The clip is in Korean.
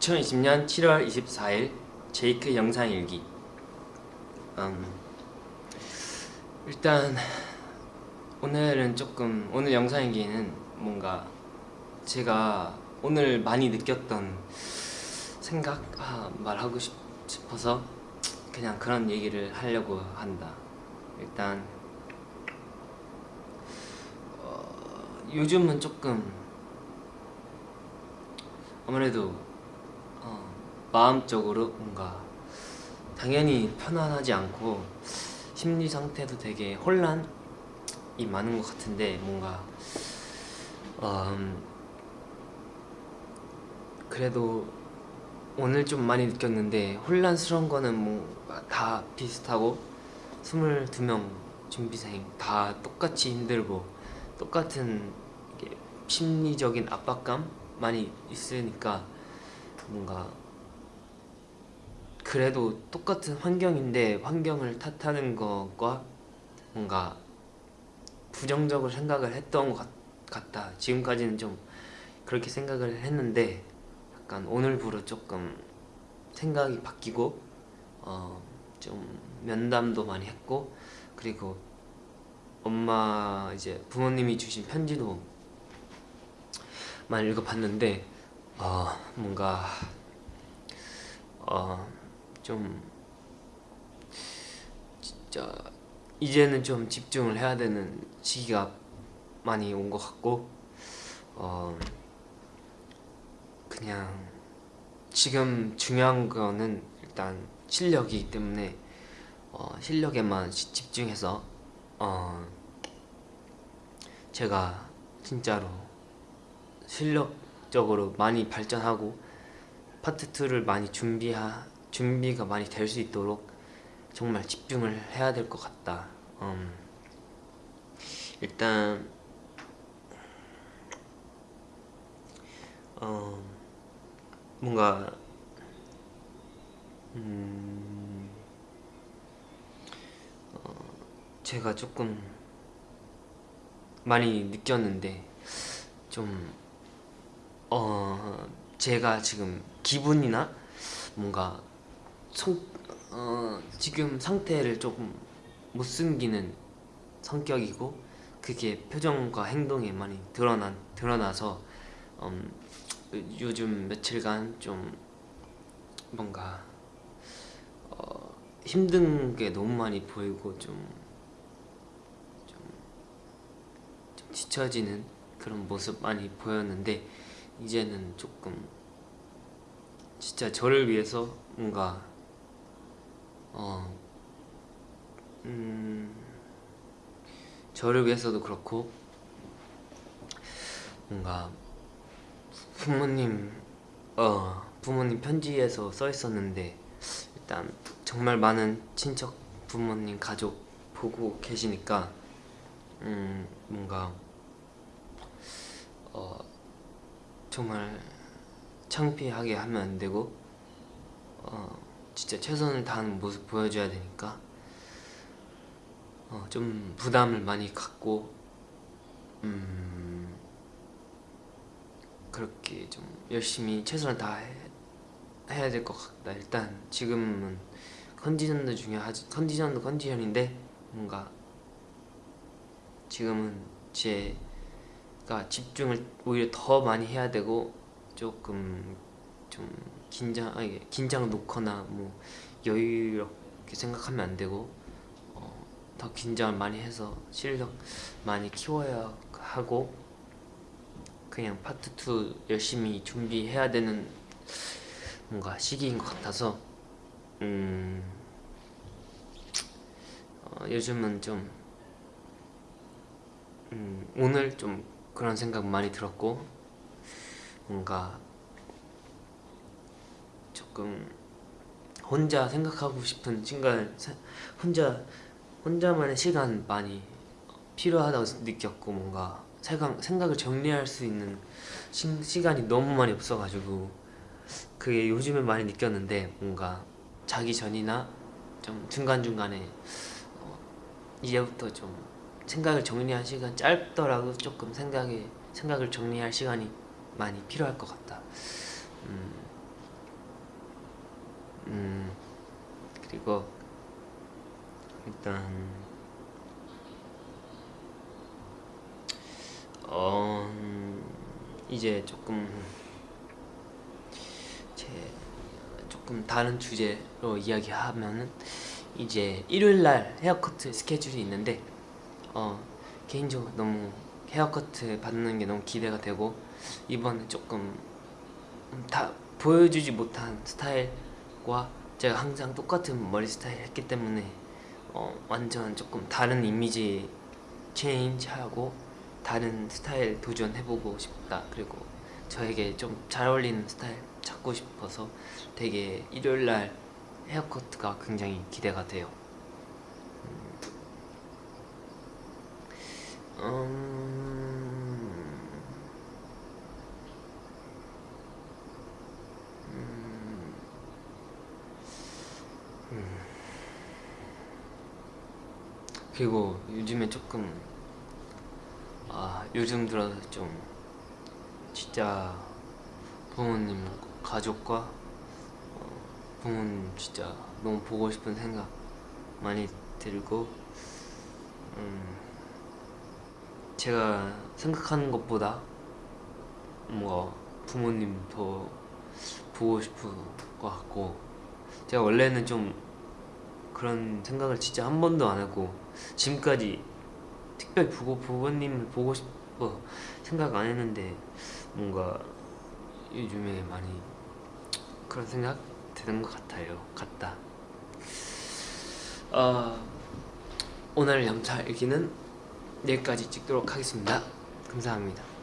2020년 7월 24일 제이크 영상일기. 음, 일단 오늘은 조금 오늘 영상일기는 뭔가 제가 오늘 많이 느꼈던 생각 아, 말하고 싶, 싶어서 그냥 그런 얘기를 하려고 한다. 일단 어, 요즘은 조금 아무래도 어, 마음적으로 뭔가 당연히 편안하지 않고 심리 상태도 되게 혼란이 많은 것 같은데 뭔가 어, 음, 그래도 오늘 좀 많이 느꼈는데 혼란스러운 거는 뭐 다 비슷하고 22명 준비생 다 똑같이 힘들고 똑같은 심리적인 압박감 많이 있으니까 뭔가 그래도 똑같은 환경인데 환경을 탓하는 것과 뭔가 부정적으로 생각을 했던 것 같 다. 지금까지는 좀 그렇게 생각을 했는데 약간 오늘부로 조금 생각이 바뀌고 어, 좀 면담도 많이 했고 그리고 엄마 이제 부모님이 주신 편지도 많이 읽어봤는데 어, 뭔가 어, 좀 진짜 이제는 좀 집중을 해야 되는 시기가 많이 온 것 같고 어, 그냥 지금 중요한 거는 일단 실력이기 때문에 어, 실력에만 집중해서 어, 제가 진짜로 실력적으로 많이 발전하고 파트 2를 많이 준비하, 준비가 많이 될 수 있도록 정말 집중을 해야 될 것 같다. 음, 일단 어, 뭔가 음, 어, 제가 조금 많이 느꼈는데 좀 어, 제가 지금 기분이나 뭔가 성, 어, 지금 상태를 조금 못 숨기는 성격이고 그게 표정과 행동에 많이 드러난, 드러나서 음, 요즘 며칠간 좀 뭔가 어, 힘든 게 너무 많이 보이고 좀, 좀, 좀 뒤처지는 그런 모습 많이 보였는데 이제는 조금 진짜 저를 위해서 뭔가 어, 음, 저를 위해서도 그렇고 뭔가 부모님 어 부모님 편지에서 써 있었는데 일단 정말 많은 친척 부모님 가족 보고 계시니까 음 뭔가 어 정말 창피하게 하면 안 되고 어 진짜 최선을 다하는 모습 보여줘야 되니까 어 좀 부담을 많이 갖고 음 그렇게 좀 열심히 최선을 다 해 해야 될 것 같다. 일단 지금은 컨디션도 중요하지 컨디션도 컨디션인데 뭔가 지금은 제 가 집중을 오히려 더 많이 해야 되고 조금 좀 긴장 아니 긴장 놓거나 뭐 여유롭게 생각하면 안 되고 어, 더 긴장을 많이 해서 실력 많이 키워야 하고 그냥 파트 2 열심히 준비해야 되는 뭔가 시기인 것 같아서 음 어, 요즘은 좀 음, 오늘 좀 그런 생각 많이 들었고 뭔가 조금 혼자 생각하고 싶은 시간 혼자 혼자만의 시간 많이 필요하다고 느꼈고 뭔가 생각, 생각을 정리할 수 있는 시, 시간이 너무 많이 없어가지고 그게 요즘에 많이 느꼈는데 뭔가 자기 전이나 좀 중간중간에 어, 이제부터 좀 생각을 정리할 시간 짧더라도 조금 생각에 생각을 정리할 시간이 많이 필요할 것 같다. 음, 음 그리고 일단 어 음, 이제 조금 제 조금 다른 주제로 이야기하면은 이제 일요일 날 헤어커트 스케줄이 있는데 어 개인적으로 너무 헤어커트 받는 게 너무 기대가 되고 이번에 조금 다 보여주지 못한 스타일과 제가 항상 똑같은 머리 스타일 했기 때문에 어 완전 조금 다른 image change 하고 다른 스타일 도전해보고 싶다. 그리고 저에게 좀 잘 어울리는 스타일 찾고 싶어서 되게 일요일날 헤어커트가 굉장히 기대가 돼요 음... 음... 음... 그리고 요즘에 조금 아 요즘 들어서 좀 진짜 부모님 가족과 어, 부모님 진짜 너무 보고 싶은 생각 많이 들고 음 제가 생각하는 것보다 뭔가 부모님 더 보고 싶은 것 같고 제가 원래는 좀 그런 생각을 진짜 한 번도 안 하고 지금까지 특별히 보고 부모님을 보고 싶어 생각 안 했는데 뭔가 요즘에 많이 그런 생각 드는 것 같아요. 같다. 어, 오늘 영차 일기는 여기까지 찍도록 하겠습니다. 감사합니다